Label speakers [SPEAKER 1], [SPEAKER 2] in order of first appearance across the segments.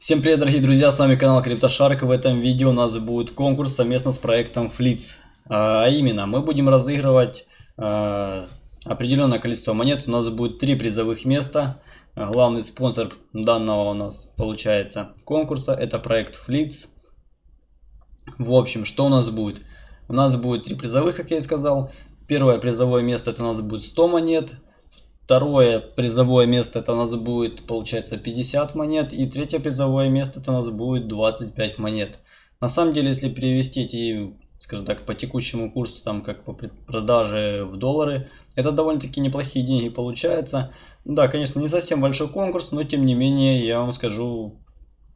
[SPEAKER 1] Всем привет, дорогие друзья, с вами канал CryptoShark. В этом видео у нас будет конкурс совместно с проектом Flits. А именно, мы будем разыгрывать а, определенное количество монет. У нас будет три призовых места. Главный спонсор данного у нас получается конкурса, это проект Flits. В общем, что у нас будет? У нас будет три призовых, как я и сказал. Первое призовое место это у нас будет 100 монет. Второе призовое место это у нас будет, получается, 50 монет. И третье призовое место это у нас будет 25 монет. На самом деле, если перевести эти, скажем так, по текущему курсу, там, как по продаже в доллары, это довольно-таки неплохие деньги получается. Да, конечно, не совсем большой конкурс, но тем не менее, я вам скажу,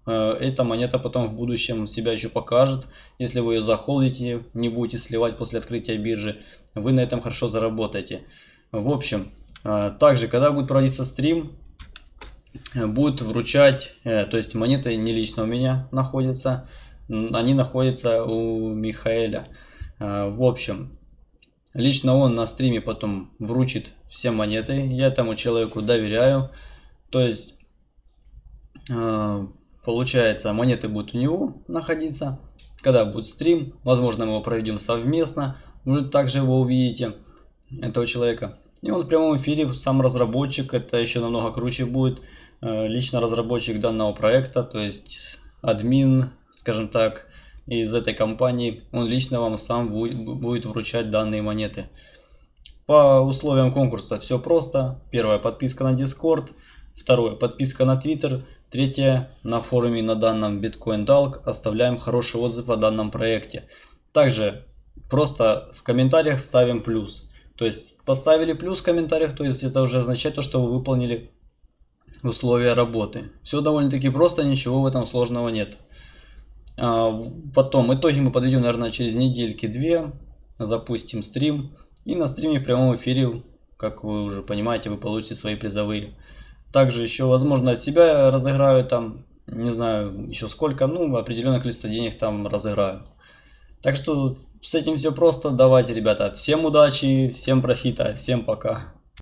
[SPEAKER 1] э, эта монета потом в будущем себя еще покажет. Если вы ее захолдите, не будете сливать после открытия биржи, вы на этом хорошо заработаете. В общем, также, когда будет проводиться стрим, будет вручать, э, то есть монеты не лично у меня находятся, они находятся у Михаэля. А, в общем, лично он на стриме потом вручит все монеты, я этому человеку доверяю. То есть, а, получается, монеты будут у него находиться. Когда будет стрим, возможно, мы его проведем совместно, вы также его увидите, этого человека. И он в прямом эфире, сам разработчик, это еще намного круче будет. Э, лично разработчик данного проекта, то есть админ, скажем так, из этой компании, он лично вам сам будет вручать данные монеты. По условиям конкурса все просто. Первое подписка на Discord, второе подписка на Twitter, третье на форуме на данном Bitcoin Talk оставляем хороший отзыв о данном проекте. Также просто в комментариях ставим плюс. То есть поставили плюс в комментариях, то есть это уже означает то, что вы выполнили условия работы. Все довольно-таки просто, ничего в этом сложного нет. А, потом итоги мы подведем, наверное, через недельки-две. Запустим стрим. И на стриме в прямом эфире, как вы уже понимаете, вы получите свои призовые. Также еще, возможно, от себя разыграю там, не знаю, еще сколько, ну, определенное количество денег там разыграю. Так что с этим все просто. Давайте, ребята, всем удачи, всем профита, всем пока.